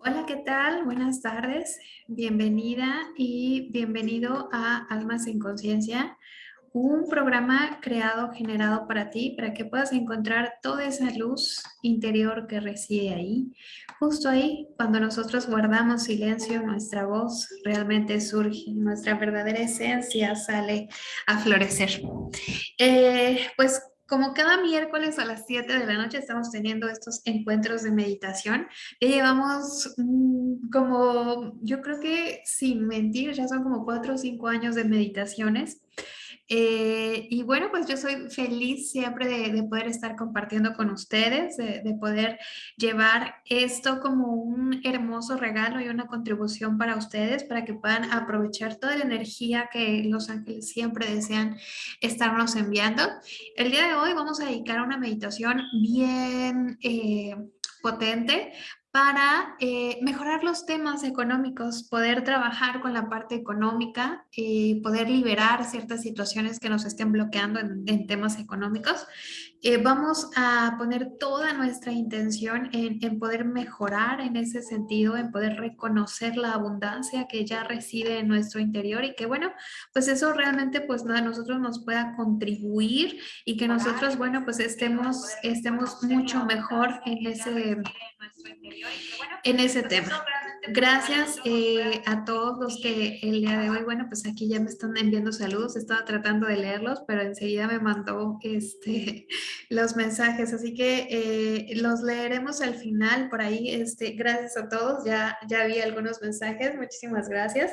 Hola, ¿qué tal? Buenas tardes. Bienvenida y bienvenido a Almas en Conciencia, un programa creado, generado para ti, para que puedas encontrar toda esa luz interior que reside ahí. Justo ahí, cuando nosotros guardamos silencio, nuestra voz realmente surge, nuestra verdadera esencia sale a florecer. Eh, pues como cada miércoles a las 7 de la noche estamos teniendo estos encuentros de meditación. Ya llevamos mm, como, yo creo que sin mentir, ya son como 4 o 5 años de meditaciones. Eh, y bueno, pues yo soy feliz siempre de, poder estar compartiendo con ustedes, de, poder llevar esto como un hermoso regalo y una contribución para ustedes, para que puedan aprovechar toda la energía que los ángeles siempre desean estarnos enviando. El día de hoy vamos a dedicar una meditación bien... Eh, potente para eh, mejorar los temas económicos, poder trabajar con la parte económica, y poder liberar ciertas situaciones que nos estén bloqueando en, temas económicos. Eh, vamos a poner toda nuestra intención en, en, poder mejorar en ese sentido, en poder reconocer la abundancia que ya reside en nuestro interior y que bueno, pues eso realmente pues a nosotros nos pueda contribuir y que nosotros bueno pues estemos, estemos mucho mejor en ese en ese tema. Gracias eh, a todos los que el día de hoy, bueno, pues aquí ya me están enviando saludos, estaba tratando de leerlos, pero enseguida me mandó este, los mensajes, así que eh, los leeremos al final por ahí. Este, gracias a todos, ya, ya vi algunos mensajes, muchísimas gracias.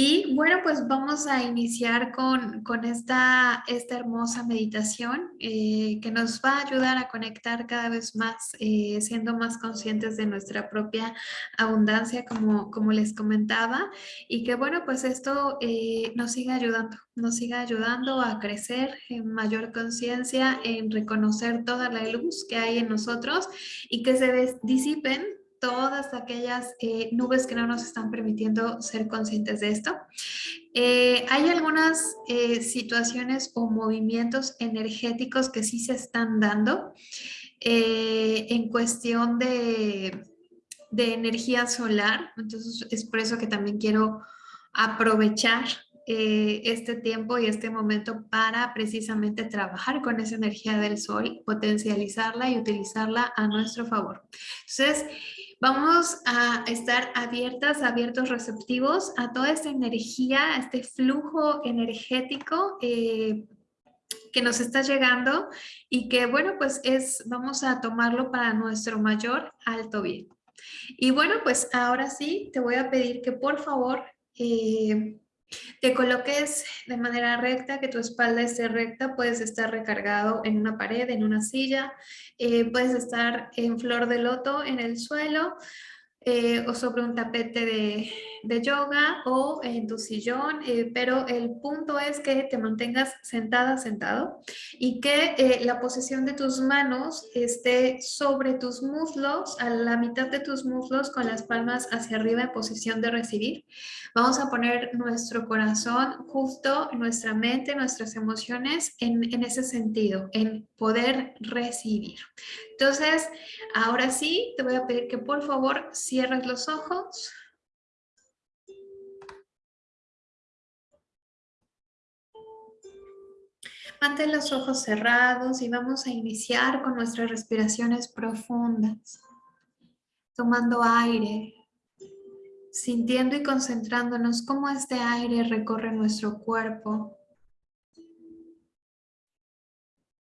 Y bueno, pues vamos a iniciar con, con esta, esta hermosa meditación eh, que nos va a ayudar a conectar cada vez más, eh, siendo más conscientes de nuestra propia abundancia, como, como les comentaba, y que bueno, pues esto eh, nos siga ayudando, nos siga ayudando a crecer en mayor conciencia, en reconocer toda la luz que hay en nosotros y que se disipen todas aquellas eh, nubes que no nos están permitiendo ser conscientes de esto. Eh, hay algunas eh, situaciones o movimientos energéticos que sí se están dando en cuestión de, de energía solar. Entonces es por eso que también quiero aprovechar este tiempo y este momento para precisamente trabajar con esa energía del sol, potencializarla y utilizarla a nuestro favor. Entonces, Vamos a estar abiertas, abiertos, receptivos a toda esta energía, a este flujo energético eh, que nos está llegando y que, bueno, pues es, vamos a tomarlo para nuestro mayor alto bien. Y bueno, pues ahora sí, te voy a pedir que por favor eh, te coloques de manera recta, que tu espalda esté recta, puedes estar recargado en una pared, en una silla, eh, puedes estar en flor de loto en el suelo eh, o sobre un tapete de, de, yoga o en tu sillón, eh, pero el punto es que te mantengas sentada, sentado y que la posición de tus manos esté sobre tus muslos, a la mitad de tus muslos con las palmas hacia arriba en posición de recibir. Vamos a poner nuestro corazón justo, nuestra mente, nuestras emociones en, en ese sentido, en poder recibir. Entonces, ahora sí, te voy a pedir que por favor cierres los ojos. Mantén los ojos cerrados y vamos a iniciar con nuestras respiraciones profundas. Tomando aire sintiendo y concentrándonos cómo este aire recorre nuestro cuerpo.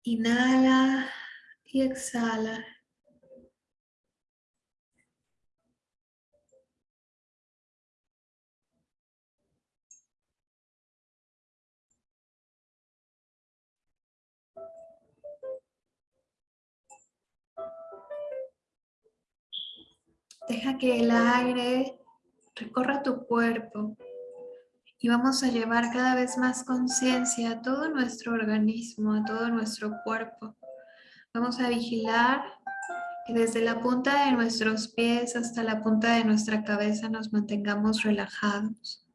Inhala y exhala. Deja que el aire recorra tu cuerpo y vamos a llevar cada vez más conciencia a todo nuestro organismo, a todo nuestro cuerpo. Vamos a vigilar que desde la punta de nuestros pies hasta la punta de nuestra cabeza nos mantengamos relajados.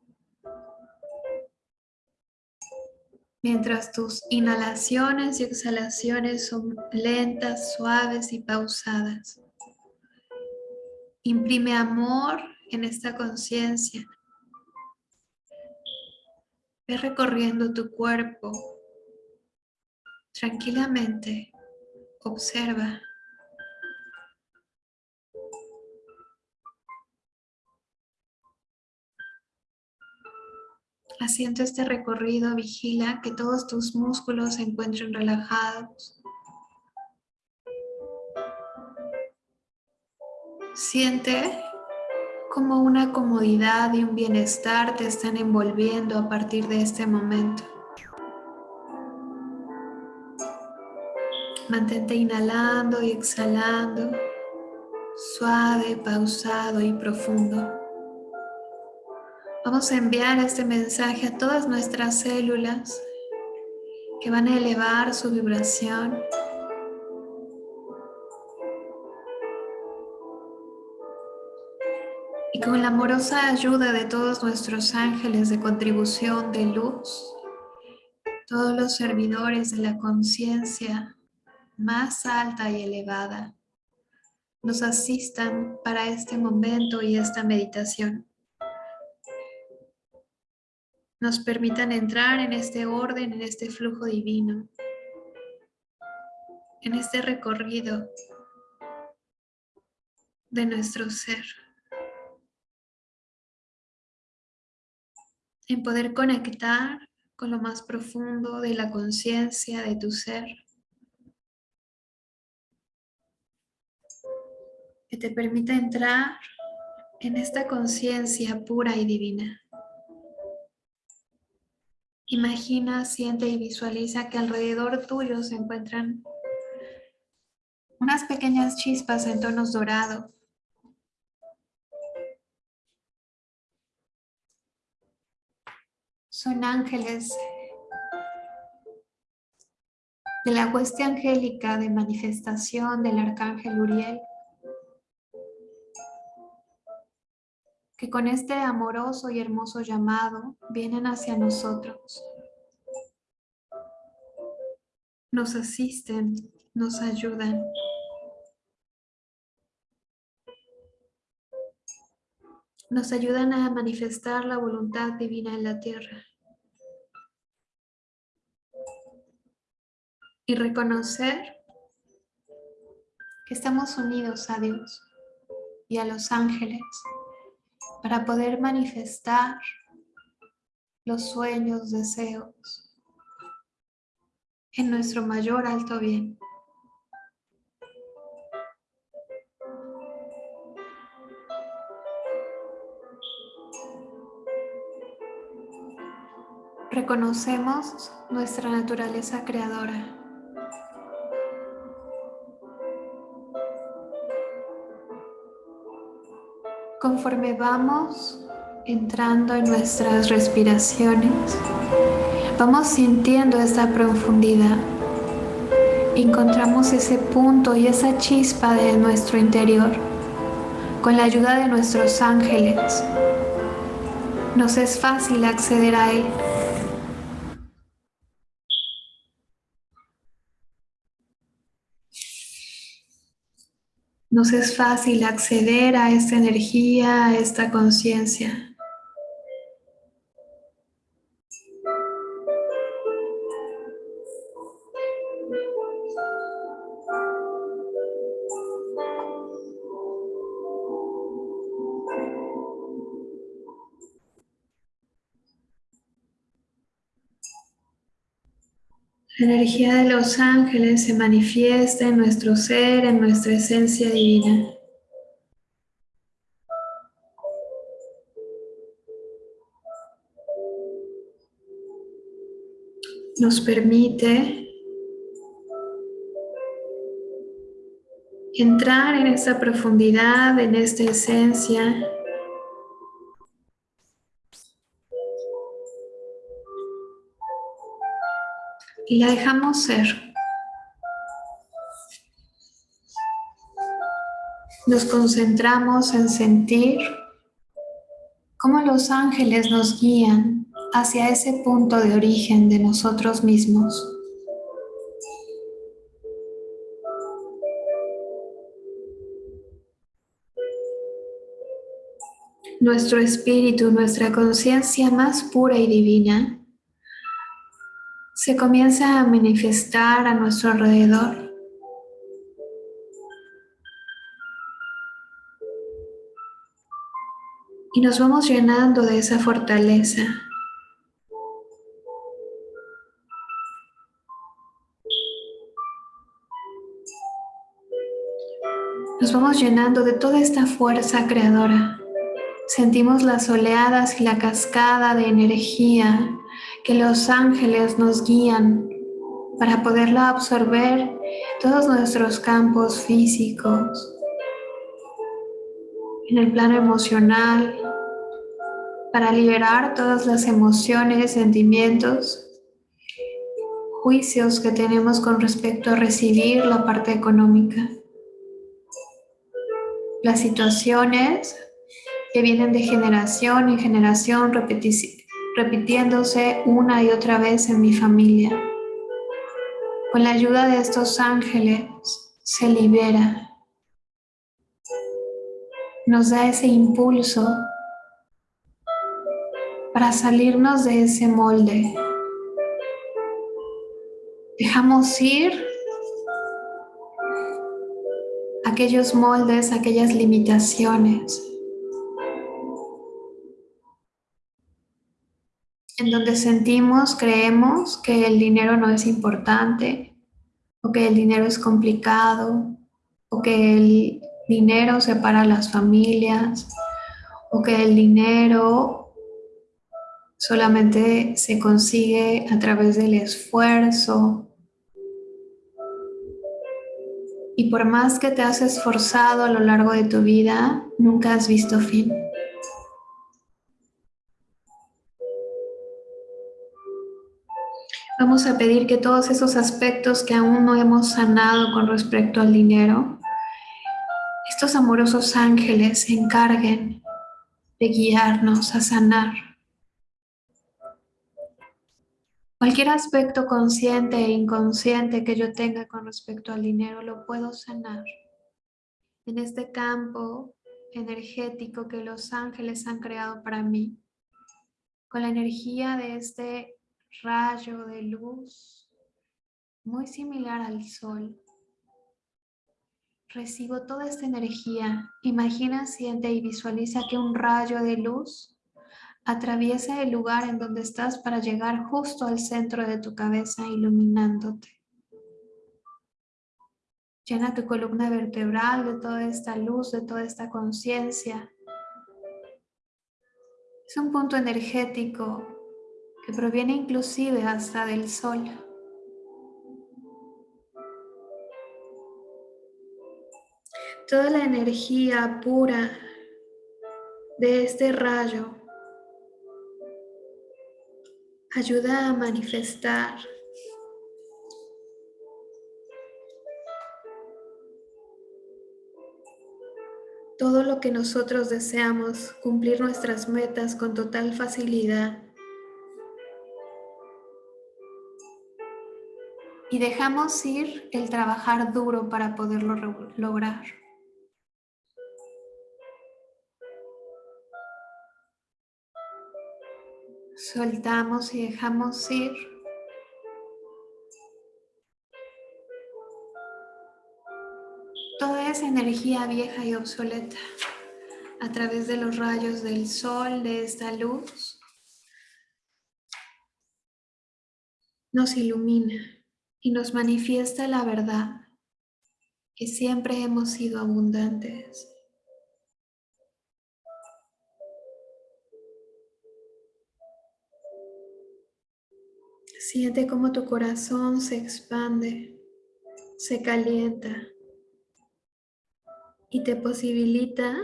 Mientras tus inhalaciones y exhalaciones son lentas, suaves y pausadas. Imprime amor en esta conciencia. Ve recorriendo tu cuerpo tranquilamente. Observa. Haciendo este recorrido, vigila que todos tus músculos se encuentren relajados. Siente como una comodidad y un bienestar te están envolviendo a partir de este momento. Mantente inhalando y exhalando, suave, pausado y profundo. Vamos a enviar este mensaje a todas nuestras células que van a elevar su vibración y con la amorosa ayuda de todos nuestros ángeles de contribución de luz, todos los servidores de la conciencia más alta y elevada, nos asistan para este momento y esta meditación. Nos permitan entrar en este orden, en este flujo divino, en este recorrido de nuestro ser. En poder conectar con lo más profundo de la conciencia de tu ser. Que te permita entrar en esta conciencia pura y divina. Imagina, siente y visualiza que alrededor tuyo se encuentran unas pequeñas chispas en tonos dorados son ángeles de la hueste angélica de manifestación del arcángel Uriel, que con este amoroso y hermoso llamado vienen hacia nosotros. Nos asisten, nos ayudan. Nos ayudan a manifestar la voluntad divina en la tierra. Y reconocer que estamos unidos a Dios y a los ángeles para poder manifestar los sueños, deseos en nuestro mayor alto bien. Reconocemos nuestra naturaleza creadora Conforme vamos entrando en nuestras respiraciones, vamos sintiendo esta profundidad. Encontramos ese punto y esa chispa de nuestro interior. Con la ayuda de nuestros ángeles, nos es fácil acceder a él. Nos es fácil acceder a esta energía, a esta conciencia. La energía de los ángeles se manifiesta en nuestro ser, en nuestra esencia divina. Nos permite entrar en esta profundidad, en esta esencia y la dejamos ser. Nos concentramos en sentir cómo los ángeles nos guían hacia ese punto de origen de nosotros mismos. nuestro espíritu, nuestra conciencia más pura y divina, se comienza a manifestar a nuestro alrededor. Y nos vamos llenando de esa fortaleza. Nos vamos llenando de toda esta fuerza creadora. Sentimos las oleadas y la cascada de energía que los ángeles nos guían para poderla absorber todos nuestros campos físicos, en el plano emocional, para liberar todas las emociones, sentimientos, juicios que tenemos con respecto a recibir la parte económica. Las situaciones que vienen de generación en generación repitiéndose una y otra vez en mi familia. Con la ayuda de estos ángeles se libera. Nos da ese impulso para salirnos de ese molde. Dejamos ir aquellos moldes, aquellas limitaciones. En donde sentimos, creemos que el dinero no es importante, o que el dinero es complicado, o que el dinero separa las familias, o que el dinero solamente se consigue a través del esfuerzo. Y por más que te has esforzado a lo largo de tu vida, nunca has visto fin. Vamos a pedir que todos esos aspectos que aún no hemos sanado con respecto al dinero, estos amorosos ángeles se encarguen de guiarnos a sanar. Cualquier aspecto consciente e inconsciente que yo tenga con respecto al dinero lo puedo sanar en este campo energético que los ángeles han creado para mí, con la energía de este rayo de luz muy similar al sol. Recibo toda esta energía. Imagina, siente y visualiza que un rayo de luz Atraviesa el lugar en donde estás para llegar justo al centro de tu cabeza iluminándote. Llena tu columna vertebral de toda esta luz, de toda esta conciencia. Es un punto energético que proviene inclusive hasta del sol. Toda la energía pura de este rayo ayuda a manifestar todo lo que nosotros deseamos, cumplir nuestras metas con total facilidad. Y dejamos ir el trabajar duro para poderlo lograr. Soltamos y dejamos ir. Toda esa energía vieja y obsoleta a través de los rayos del sol, de esta luz, nos ilumina y nos manifiesta la verdad, que siempre hemos sido abundantes. Siente cómo tu corazón se expande, se calienta y te posibilita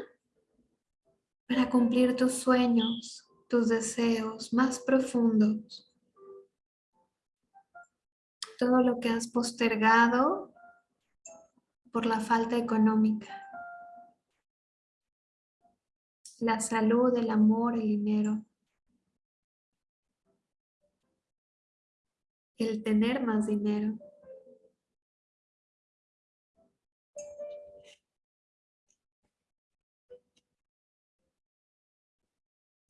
para cumplir tus sueños, tus deseos más profundos. Todo lo que has postergado por la falta económica. La salud, el amor, el dinero. el tener más dinero.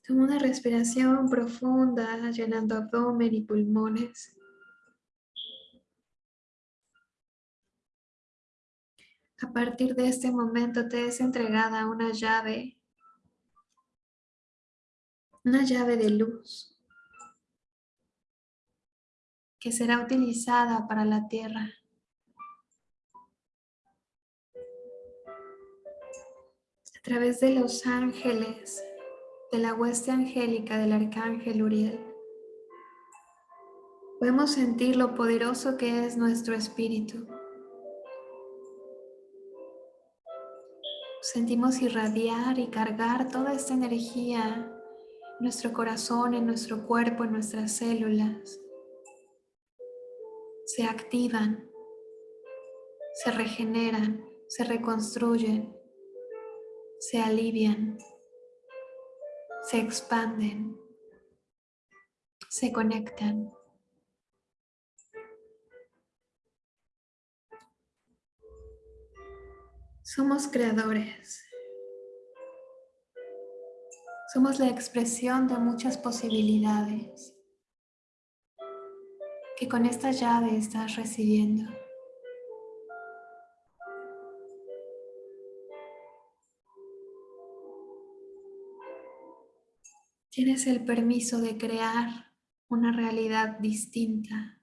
Toma una respiración profunda, llenando abdomen y pulmones. A partir de este momento te es entregada una llave, una llave de luz que será utilizada para la tierra. A través de los ángeles, de la hueste angélica del arcángel Uriel, podemos sentir lo poderoso que es nuestro espíritu. Sentimos irradiar y cargar toda esta energía en nuestro corazón, en nuestro cuerpo, en nuestras células. Se activan, se regeneran, se reconstruyen, se alivian, se expanden, se conectan. Somos creadores. Somos la expresión de muchas posibilidades que con esta llave estás recibiendo. Tienes el permiso de crear una realidad distinta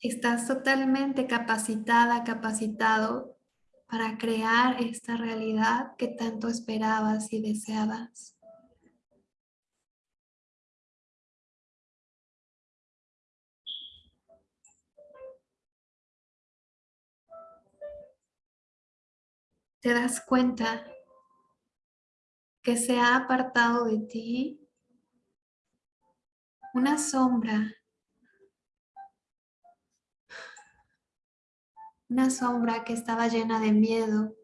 Estás totalmente capacitada, capacitado para crear esta realidad que tanto esperabas y deseabas. Te das cuenta que se ha apartado de ti una sombra una sombra que estaba llena de miedo,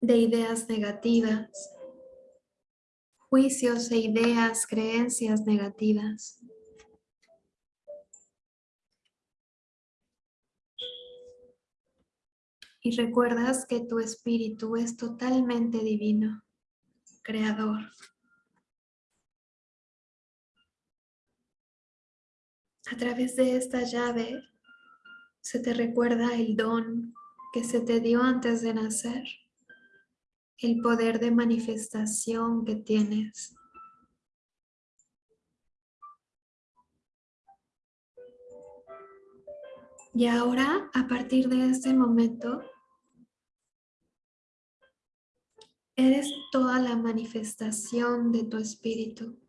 de ideas negativas, juicios e ideas, creencias negativas. Y recuerdas que tu espíritu es totalmente divino, creador. A través de esta llave se te recuerda el don que se te dio antes de nacer, el poder de manifestación que tienes. Y ahora, a partir de este momento, eres toda la manifestación de tu espíritu,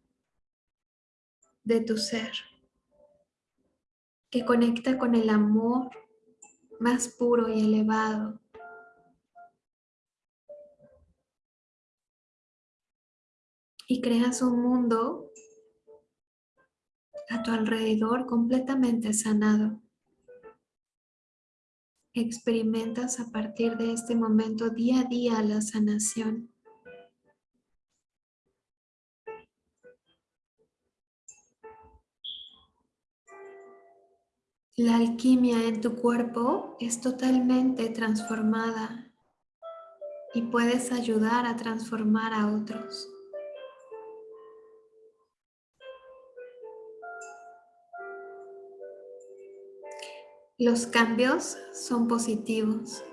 de tu ser que conecta con el amor más puro y elevado. Y creas un mundo a tu alrededor completamente sanado. Experimentas a partir de este momento día a día la sanación. La alquimia en tu cuerpo es totalmente transformada y puedes ayudar a transformar a otros. Los cambios son positivos.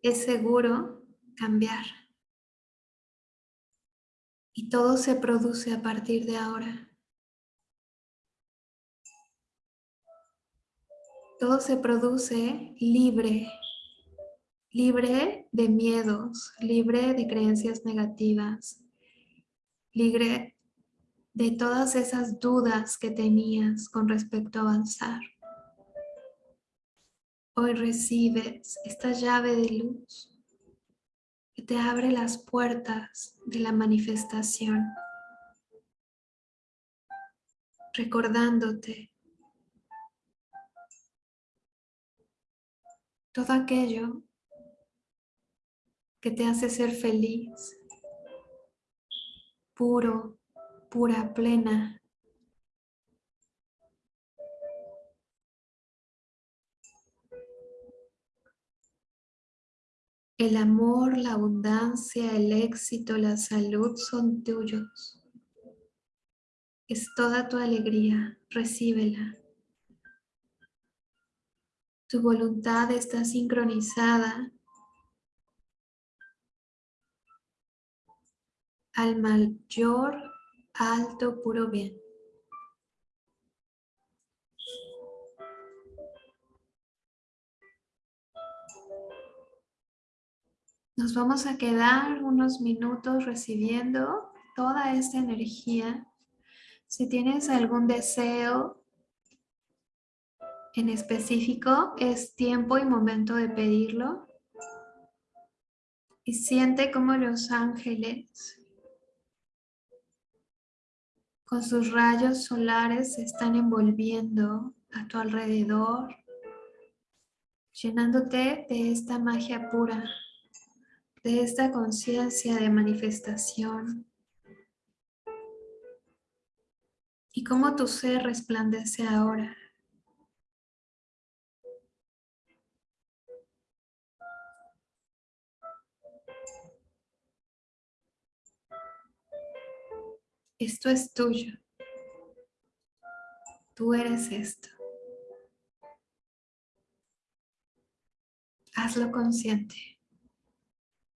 Es seguro cambiar. Y todo se produce a partir de ahora. Todo se produce libre, libre de miedos, libre de creencias negativas, libre de todas esas dudas que tenías con respecto a avanzar. Hoy recibes esta llave de luz que te abre las puertas de la manifestación, recordándote todo aquello que te hace ser feliz, puro, pura, plena. El amor, la abundancia, el éxito, la salud son tuyos. Es toda tu alegría, recíbela. Tu voluntad está sincronizada al mayor, alto, puro bien. Nos vamos a quedar unos minutos recibiendo toda esta energía. Si tienes algún deseo en específico, es tiempo y momento de pedirlo. Y siente como los ángeles con sus rayos solares se están envolviendo a tu alrededor, llenándote de esta magia pura de esta conciencia de manifestación y cómo tu ser resplandece ahora. Esto es tuyo. Tú eres esto. Hazlo consciente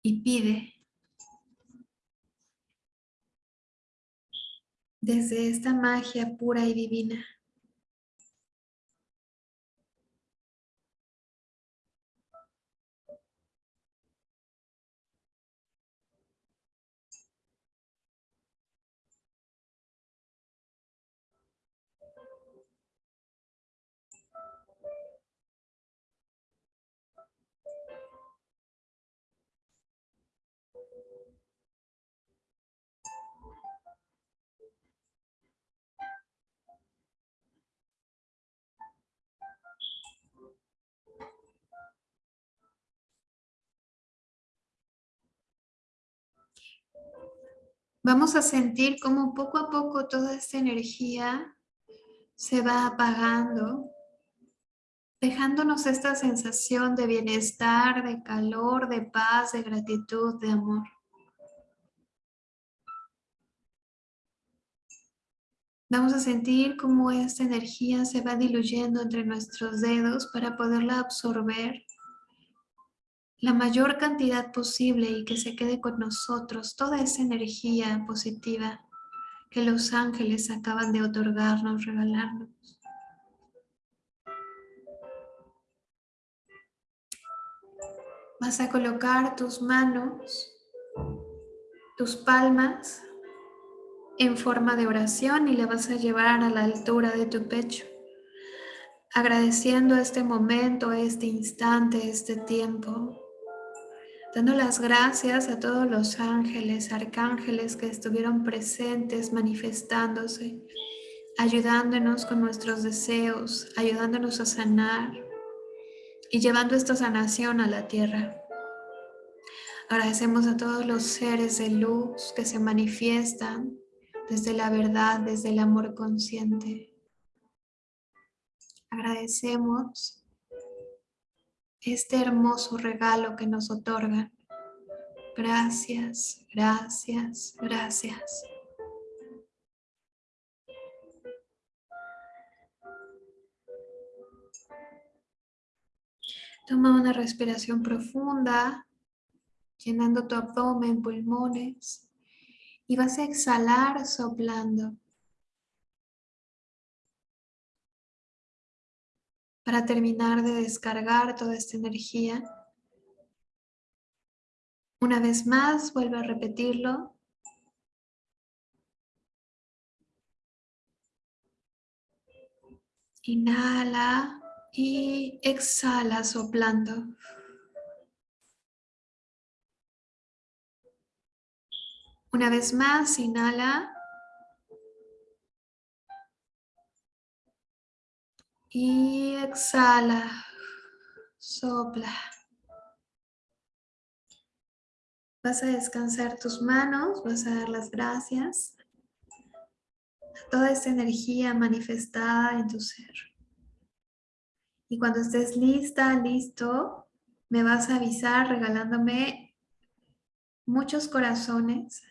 y pide desde esta magia pura y divina. Vamos a sentir como poco a poco toda esta energía se va apagando, dejándonos esta sensación de bienestar, de calor, de paz, de gratitud, de amor. Vamos a sentir cómo esta energía se va diluyendo entre nuestros dedos para poderla absorber la mayor cantidad posible y que se quede con nosotros toda esa energía positiva que los ángeles acaban de otorgarnos, regalarnos. Vas a colocar tus manos, tus palmas en forma de oración y la vas a llevar a la altura de tu pecho, agradeciendo este momento, este instante, este tiempo dando las gracias a todos los ángeles, arcángeles que estuvieron presentes, manifestándose, ayudándonos con nuestros deseos, ayudándonos a sanar y llevando esta sanación a la tierra. Agradecemos a todos los seres de luz que se manifiestan desde la verdad, desde el amor consciente. Agradecemos este hermoso regalo que nos otorgan. Gracias, gracias, gracias. Toma una respiración profunda, llenando tu abdomen, pulmones, y vas a exhalar soplando. Para terminar de descargar toda esta energía. Una vez más, vuelve a repetirlo. Inhala y exhala soplando. Una vez más, inhala. Y exhala, sopla. Vas a descansar tus manos, vas a dar las gracias a toda esta energía manifestada en tu ser. Y cuando estés lista, listo, me vas a avisar regalándome muchos corazones.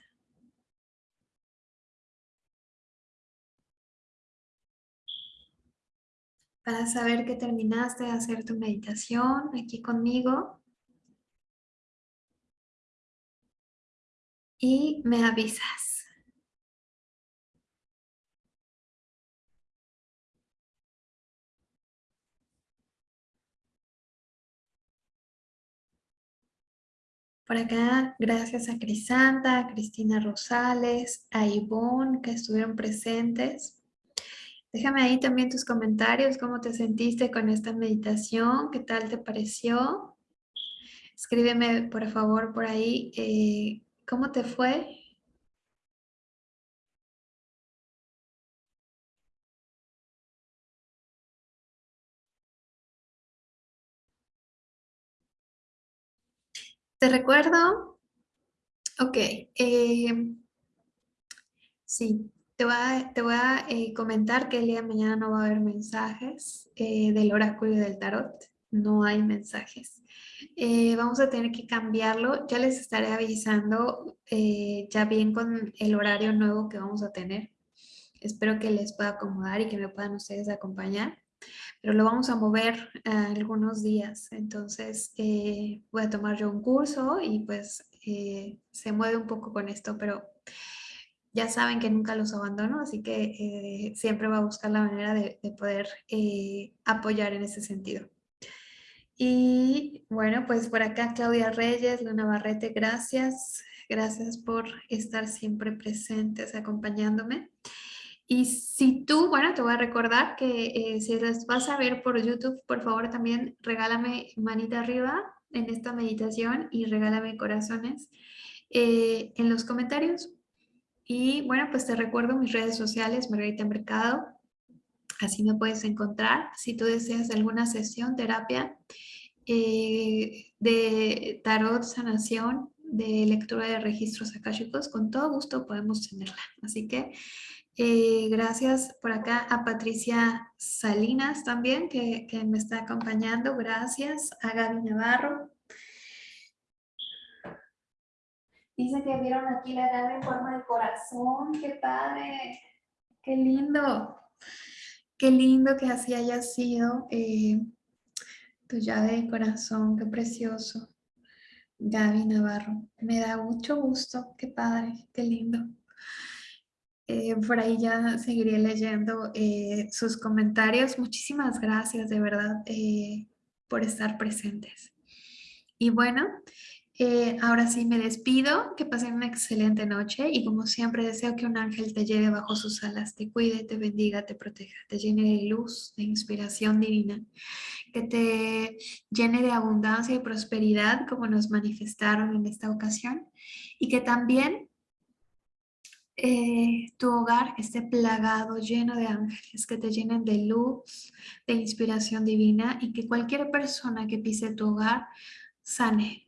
Para saber que terminaste de hacer tu meditación aquí conmigo. Y me avisas. Por acá, gracias a Crisanta, a Cristina Rosales, a Ivonne, que estuvieron presentes. Déjame ahí también tus comentarios, cómo te sentiste con esta meditación, qué tal te pareció. Escríbeme, por favor, por ahí, eh, ¿cómo te fue? Te recuerdo, ok, eh, sí, te voy a, te voy a eh, comentar que el día de mañana no va a haber mensajes eh, del oráculo y del tarot, no hay mensajes. vamos a tener que cambiarlo, ya les estaré avisando ya bien con el horario nuevo que vamos a tener. Espero que les pueda acomodar y que me puedan ustedes acompañar pero lo vamos a mover algunos días. Entonces eh, voy a tomar yo un curso y pues eh, se mueve un poco con esto, pero ya saben que nunca los abandono, así que eh, siempre voy a buscar la manera de, de poder apoyar en ese sentido. Y bueno, pues por acá Claudia Reyes, Luna Barrete, gracias. Gracias por estar siempre presentes, acompañándome. Y si tú, bueno, te voy a recordar que eh, si las vas a ver por YouTube, por favor también regálame manita arriba en esta meditación y regálame corazones eh, en los comentarios. Y bueno, pues te recuerdo mis redes sociales, Margarita Mercado, así me puedes encontrar. Si tú deseas alguna sesión, terapia eh, de tarot, sanación, de lectura de registros akáshicos, con todo gusto podemos tenerla. Así que eh, gracias por acá a Patricia Salinas también, que, me está acompañando. Gracias a Gaby Navarro. Dice que vieron aquí la llave en forma de corazón. ¡Qué padre! ¡Qué lindo! Qué lindo que así haya sido eh, tu llave de corazón. ¡Qué precioso! Gaby Navarro. Me da mucho gusto. ¡Qué padre! ¡Qué lindo! Eh, por ahí ya seguiré leyendo eh, sus comentarios. Muchísimas gracias de verdad por estar presentes. Y bueno, ahora sí me despido, que pasen una excelente noche y como siempre deseo que un ángel te lleve bajo sus alas, te cuide, te bendiga, te proteja, te llene de luz, de inspiración divina, que te llene de abundancia y prosperidad como nos manifestaron en esta ocasión y que también eh, tu hogar esté plagado, lleno de ángeles que te llenen de luz, de inspiración divina y que cualquier persona que pise tu hogar sane,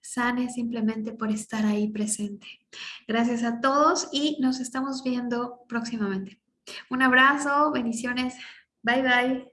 sane simplemente por estar ahí presente. Gracias a todos y nos estamos viendo próximamente. Un abrazo, bendiciones, bye bye.